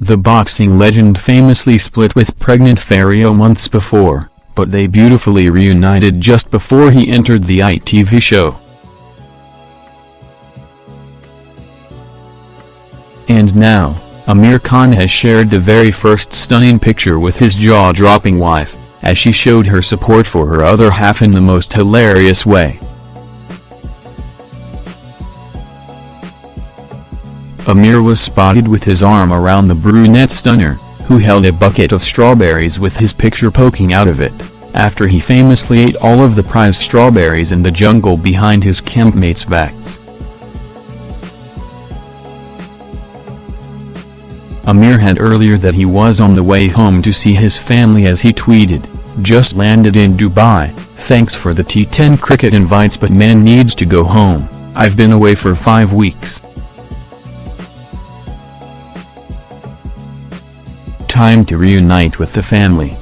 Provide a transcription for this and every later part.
The boxing legend famously split with pregnant Faryal months before, but they beautifully reunited just before he entered the ITV show. And now, Amir Khan has shared the very first stunning picture with his jaw-dropping wife, as she showed her support for her other half in the most hilarious way. Amir was spotted with his arm around the brunette stunner, who held a bucket of strawberries with his picture poking out of it, after he famously ate all of the prize strawberries in the jungle behind his campmates' backs. Amir had earlier that he was on the way home to see his family as he tweeted, just landed in Dubai, thanks for the T10 cricket invites but man needs to go home, I've been away for five weeks. Time to reunite with the family.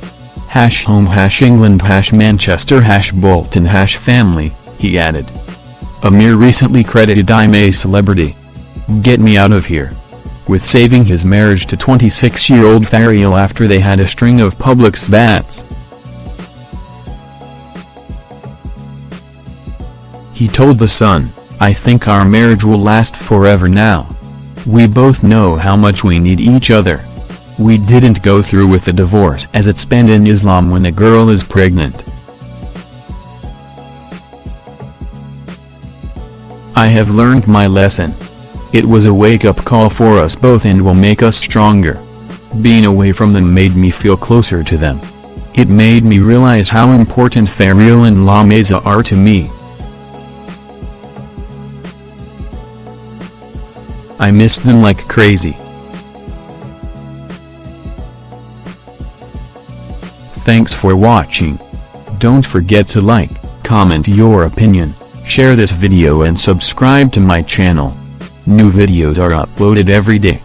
Hash home hash England hash Manchester hash Bolton hash family, he added. Amir recently credited I'm a celebrity. Get me out of here. With saving his marriage to 26-year-old Faryal after they had a string of public spats. He told The Sun, I think our marriage will last forever now. We both know how much we need each other. We didn't go through with the divorce as it's banned in Islam when a girl is pregnant. I have learned my lesson. It was a wake-up call for us both and will make us stronger. Being away from them made me feel closer to them. It made me realize how important Faryal and Lamaisah are to me. I missed them like crazy. Thanks for watching. Don't forget to like, comment your opinion, share this video and subscribe to my channel. New videos are uploaded every day.